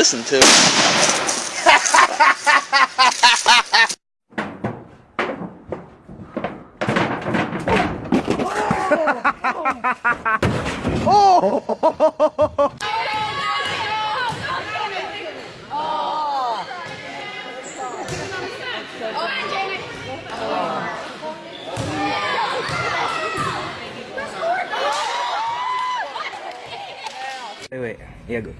listen to. oh! Wait, wait. Yeah, good.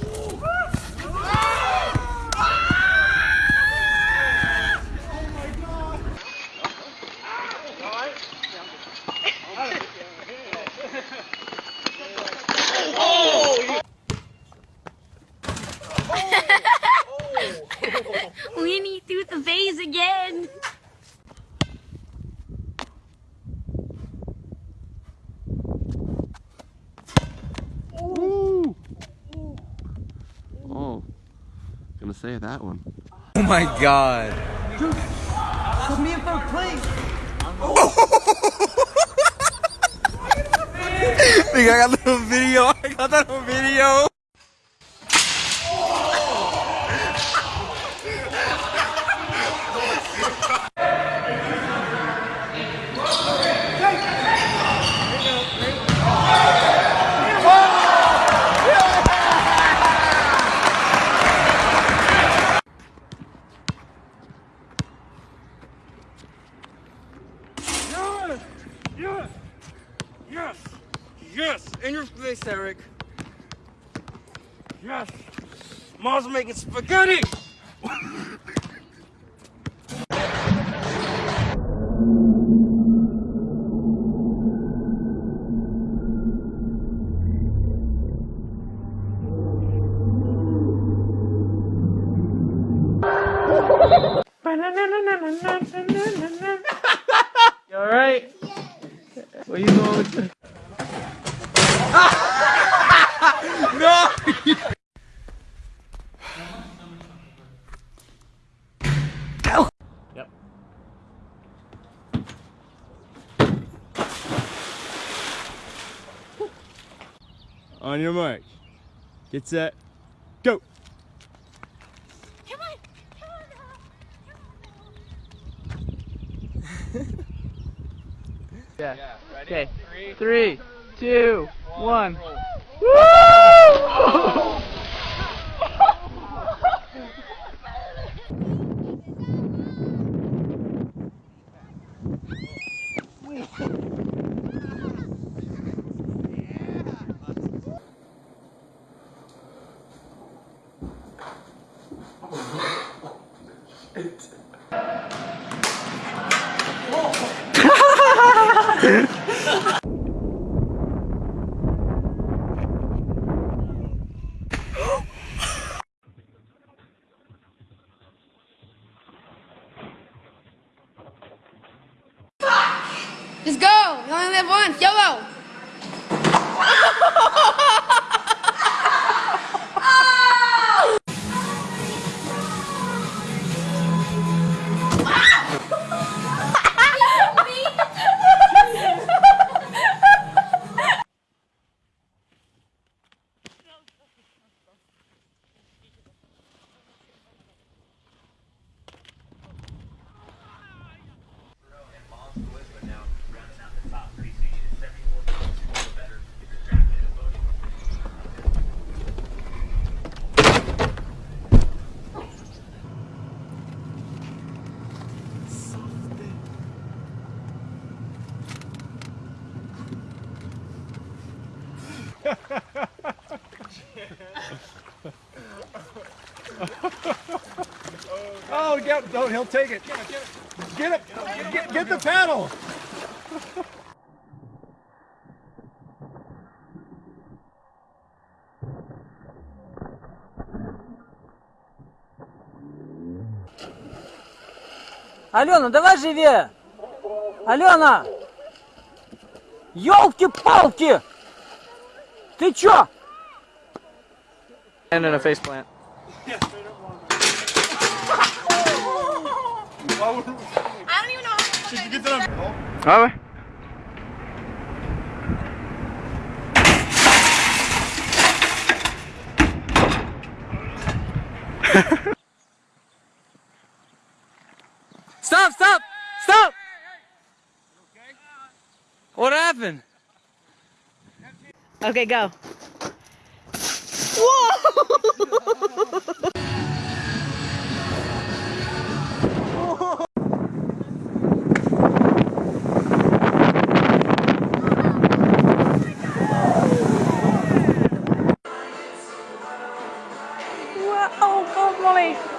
Uhul! Gonna say that one. Oh my god. Dude, put me in third place. think I got the video. I got that on video. Yes! Yes! Yes! In your face, Eric. Yes! Mom's making spaghetti! You alright? Where you going with the... no! Yep. On your mark. Get set. Go! Come on. Yeah. Okay. Three, two, one. Just Oh, get, he'll take it. Get it. Get, get the paddle. Алена, давай живее! Алена! Ёлки-палки! Ты чё? And in a face plant. I don't even know how to Did you get that on? Ah ouais Stop, stop, stop! What happened? Okay, go. Wow, oh God, Molly.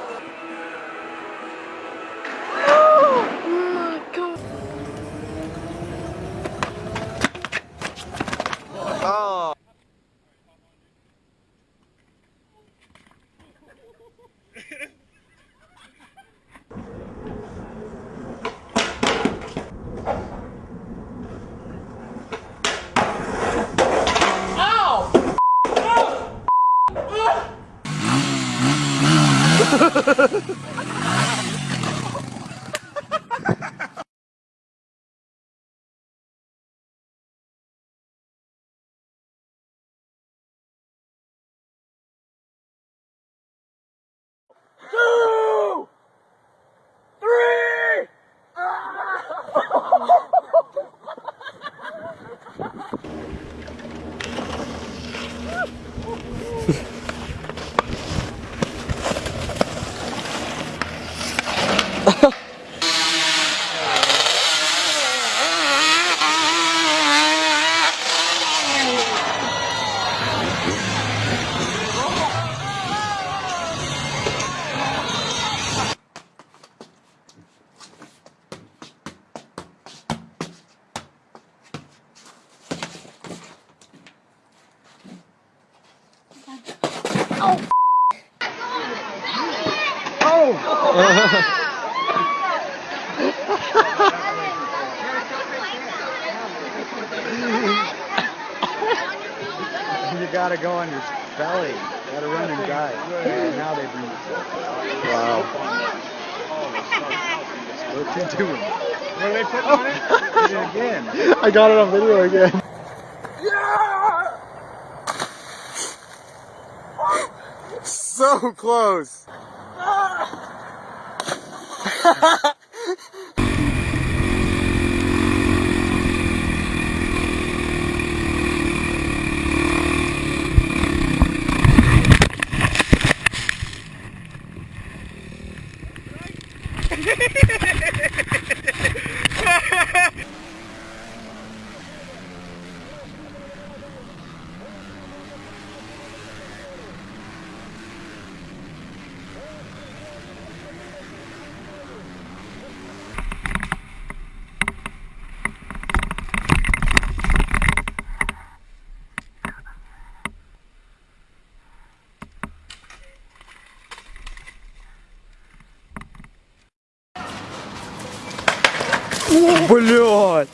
You gotta go on your belly. You gotta run and dive. And now they you Wow. What you doing? What are they putting on it? It again. I got it on video again. So close. Ah! Ha ha ha ha ha! Блядь!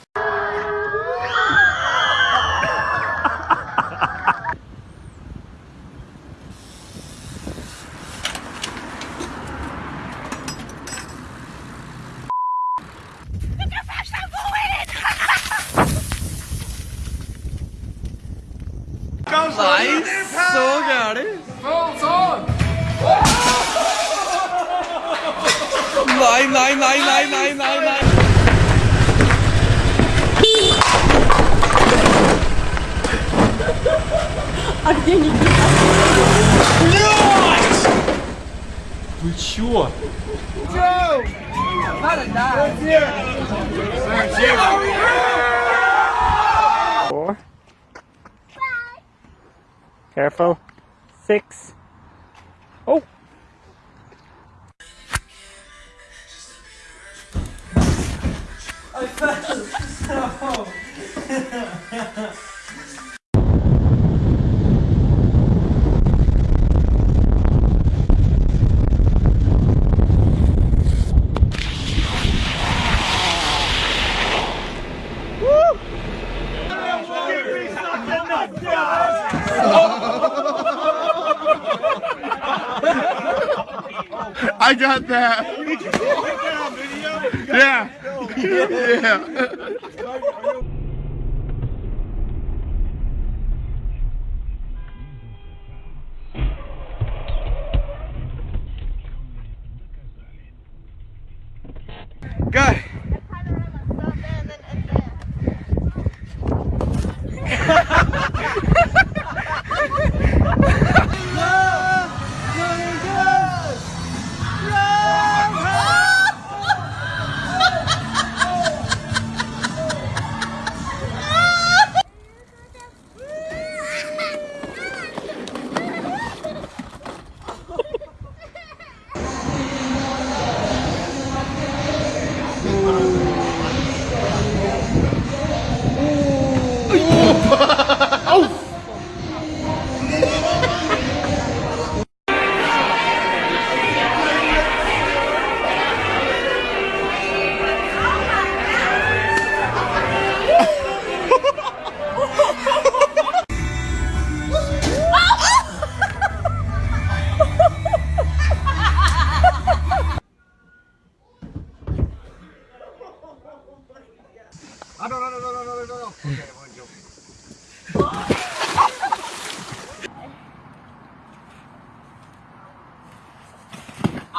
Nei, så gærent! Nei, nei, nei, nei, nei, nei, nei. Вы чё? Four. Careful. Six. Oh. I Got that. Yeah. yeah.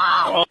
啊！